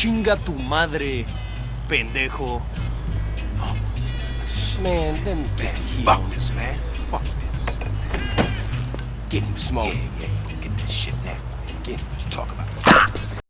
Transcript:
Chinga tu madre, pendejo. Man, let me get to ¿eh? Fuck this, man. Fuck this. Get him smoke. Yeah, yeah, you can get that shit now. Get him. What you talk about?